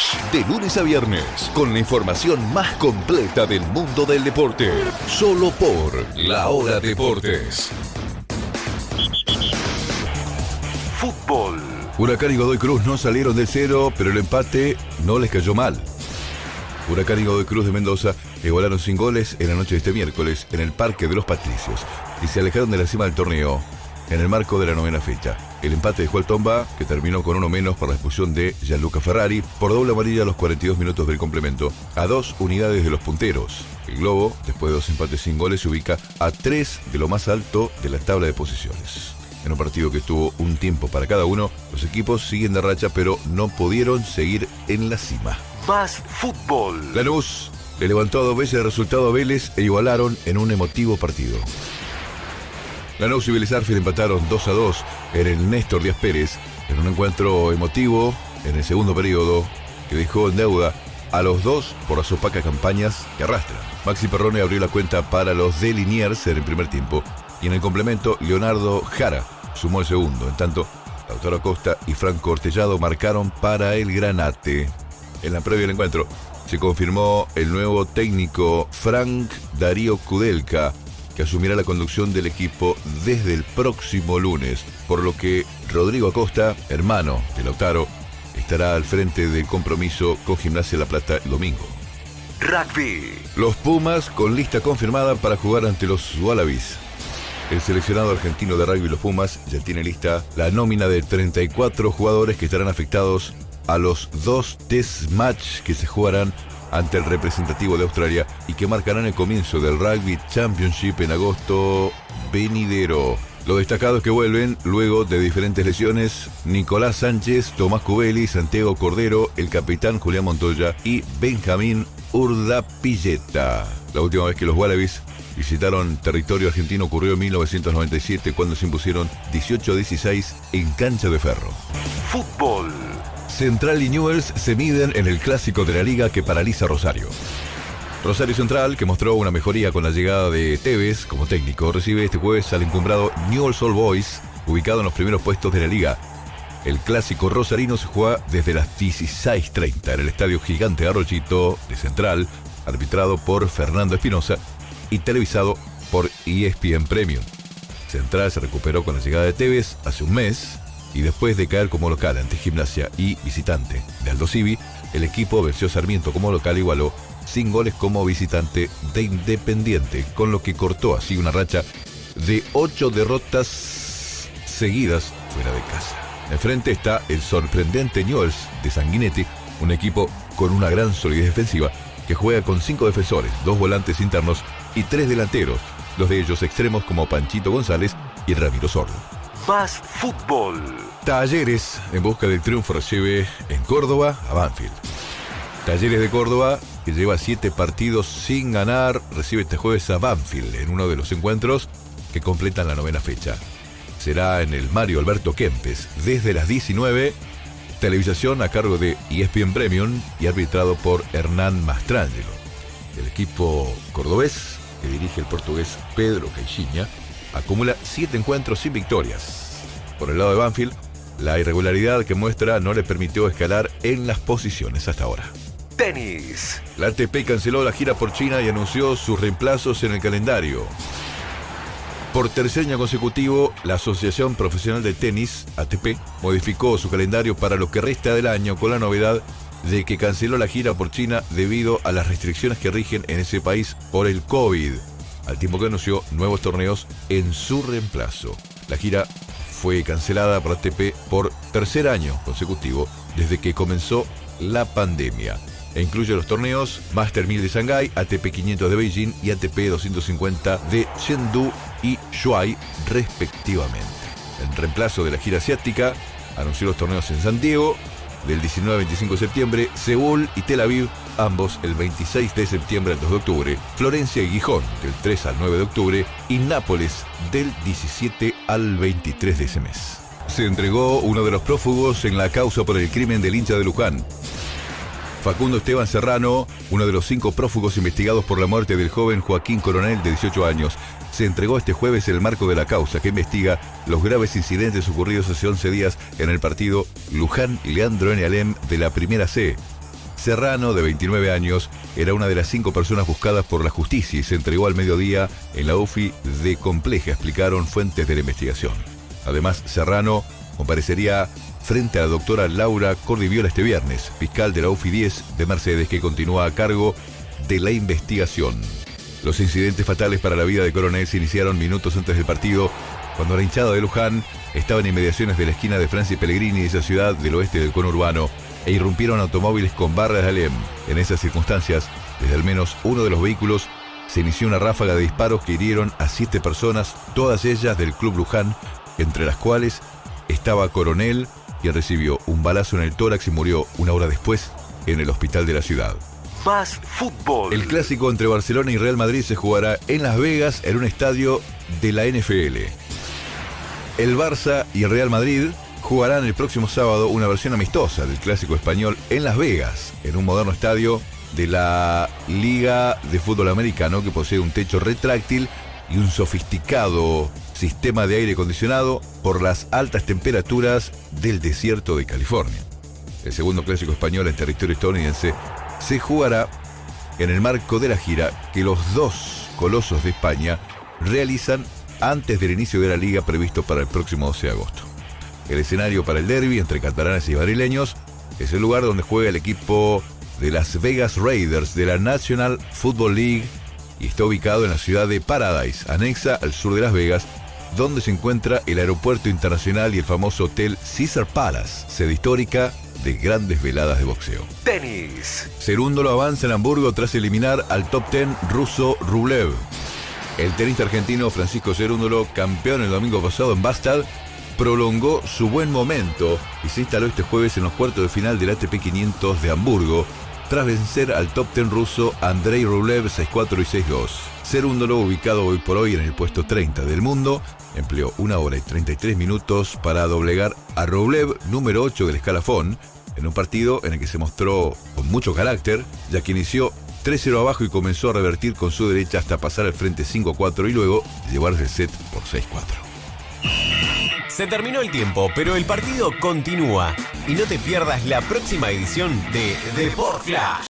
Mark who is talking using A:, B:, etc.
A: Flash, de lunes a viernes, con la información más completa del mundo del deporte. Solo por La Hora Deportes. Fútbol.
B: Huracán y Godoy Cruz no salieron del cero, pero el empate no les cayó mal. Huracán y Godoy Cruz de Mendoza igualaron sin goles en la noche de este miércoles en el Parque de los Patricios y se alejaron de la cima del torneo en el marco de la novena fecha. El empate dejó al Tomba, que terminó con uno menos por la expulsión de Gianluca Ferrari, por doble amarilla a los 42 minutos del complemento, a dos unidades de los punteros. El Globo, después de dos empates sin goles, se ubica a tres de lo más alto de la tabla de posiciones. En un partido que tuvo un tiempo para cada uno, los equipos siguen de racha, pero no pudieron seguir en la cima.
A: Más fútbol.
B: Lanús le levantó a dos veces el resultado a Vélez e igualaron en un emotivo partido. Lanús y Vélez Arfield empataron 2 a 2 en el Néstor Díaz Pérez en un encuentro emotivo en el segundo periodo que dejó en deuda a los dos por las opacas campañas que arrastran. Maxi Perrone abrió la cuenta para los de Liniers en el primer tiempo y en el complemento Leonardo Jara sumó el segundo. En tanto, Lautaro Acosta y Franco Ortellado marcaron para el Granate. En la previa del encuentro se confirmó el nuevo técnico Frank Darío Kudelka que asumirá la conducción del equipo desde el próximo lunes, por lo que Rodrigo Acosta, hermano de Lautaro, estará al frente del compromiso con Gimnasia La Plata el domingo.
A: Rugby.
B: Los Pumas con lista confirmada para jugar ante los Wallabies. El seleccionado argentino de rugby Los Pumas ya tiene lista la nómina de 34 jugadores que estarán afectados a los dos test match que se jugarán ante el representativo de Australia y que marcarán el comienzo del Rugby Championship en agosto venidero. Los destacados que vuelven luego de diferentes lesiones, Nicolás Sánchez, Tomás Cubeli, Santiago Cordero, el capitán Julián Montoya y Benjamín Urdapilleta. La última vez que los Wallabies visitaron territorio argentino ocurrió en 1997 cuando se impusieron 18 a 16 en cancha de ferro.
A: Fútbol.
B: Central y Newells se miden en el clásico de la liga que paraliza Rosario. Rosario Central, que mostró una mejoría con la llegada de Tevez como técnico, recibe este jueves al encumbrado Newell's All Boys, ubicado en los primeros puestos de la liga. El clásico rosarino se juega desde las 16.30 en el Estadio Gigante Arrochito de Central, arbitrado por Fernando Espinosa y televisado por ESPN Premium. Central se recuperó con la llegada de Tevez hace un mes y después de caer como local ante Gimnasia y visitante de Aldo Civi, el equipo venció Sarmiento como local igualó sin goles como visitante de Independiente, con lo que cortó así una racha de ocho derrotas seguidas fuera de casa. Enfrente está el sorprendente Newells de Sanguinetti, un equipo con una gran solidez defensiva que juega con cinco defensores, dos volantes internos y tres delanteros, dos de ellos extremos como Panchito González y Ramiro Sordo.
A: Más fútbol.
B: Talleres en busca del triunfo recibe en Córdoba a Banfield. Talleres de Córdoba, que lleva siete partidos sin ganar, recibe este jueves a Banfield en uno de los encuentros que completan la novena fecha. Será en el Mario Alberto Kempes desde las 19, televisación a cargo de ESPN Premium y arbitrado por Hernán Mastrangelo. El equipo cordobés, que dirige el portugués Pedro Caixinha, acumula siete encuentros sin victorias. Por el lado de Banfield, la irregularidad que muestra no le permitió escalar en las posiciones hasta ahora.
A: Tenis.
B: La ATP canceló la gira por China y anunció sus reemplazos en el calendario. Por tercer año consecutivo, la Asociación Profesional de Tenis, ATP, modificó su calendario para lo que resta del año con la novedad de que canceló la gira por China debido a las restricciones que rigen en ese país por el COVID, al tiempo que anunció nuevos torneos en su reemplazo. La gira fue cancelada por ATP por tercer año consecutivo desde que comenzó la pandemia e incluye los torneos Master 1000 de Shanghái, ATP 500 de Beijing y ATP 250 de Chengdu y Shuai, respectivamente. En reemplazo de la gira asiática, anunció los torneos en San Diego del 19 al 25 de septiembre, Seúl y Tel Aviv, ambos el 26 de septiembre al 2 de octubre, Florencia y Gijón del 3 al 9 de octubre y Nápoles del 17 al 23 de ese mes. Se entregó uno de los prófugos en la causa por el crimen del hincha de Luján, Facundo Esteban Serrano, uno de los cinco prófugos investigados por la muerte del joven Joaquín Coronel de 18 años, se entregó este jueves en el marco de la causa que investiga los graves incidentes ocurridos hace 11 días en el partido Luján Leandro N. Alem de la Primera C. Serrano, de 29 años, era una de las cinco personas buscadas por la justicia y se entregó al mediodía en la UFI de Compleja, explicaron fuentes de la investigación. Además, Serrano comparecería frente a la doctora Laura Cordiviola este viernes, fiscal de la UFI 10 de Mercedes, que continúa a cargo de la investigación. Los incidentes fatales para la vida de Coronel se iniciaron minutos antes del partido, cuando la hinchada de Luján estaba en inmediaciones de la esquina de Francia y Pellegrini, esa ciudad del oeste del conurbano, e irrumpieron automóviles con barras de alem. En esas circunstancias, desde al menos uno de los vehículos, se inició una ráfaga de disparos que hirieron a siete personas, todas ellas del Club Luján, entre las cuales estaba Coronel, quien recibió un balazo en el tórax y murió una hora después en el hospital de la ciudad.
A: Más fútbol.
B: El clásico entre Barcelona y Real Madrid se jugará en Las Vegas en un estadio de la NFL. El Barça y el Real Madrid jugarán el próximo sábado una versión amistosa del clásico español en Las Vegas, en un moderno estadio de la Liga de Fútbol Americano que posee un techo retráctil y un sofisticado sistema de aire acondicionado por las altas temperaturas del desierto de California. El segundo clásico español en territorio estadounidense se jugará en el marco de la gira que los dos colosos de España realizan antes del inicio de la liga previsto para el próximo 12 de agosto. El escenario para el derby entre catalanes y madrileños es el lugar donde juega el equipo de Las Vegas Raiders de la National Football League y está ubicado en la ciudad de Paradise, anexa al sur de Las Vegas, donde se encuentra el aeropuerto internacional y el famoso hotel Caesar Palace, sede histórica de grandes veladas de boxeo.
A: Tenis.
B: Cerúndolo avanza en Hamburgo tras eliminar al top 10 ruso Rublev. El tenista argentino Francisco Cerúndolo, campeón el domingo pasado en Bastad, prolongó su buen momento y se instaló este jueves en los cuartos de final del ATP 500 de Hamburgo, tras vencer al top 10 ruso Andrei Rublev 6-4 y 6-2. Cerúndolo, ubicado hoy por hoy en el puesto 30 del mundo, empleó una hora y 33 minutos para doblegar a Rublev, número 8 del escalafón, en un partido en el que se mostró con mucho carácter, ya que inició 3-0 abajo y comenzó a revertir con su derecha hasta pasar al frente 5-4 y luego llevarse el set por 6-4.
C: Se terminó el tiempo, pero el partido continúa. Y no te pierdas la próxima edición de Deport Flash.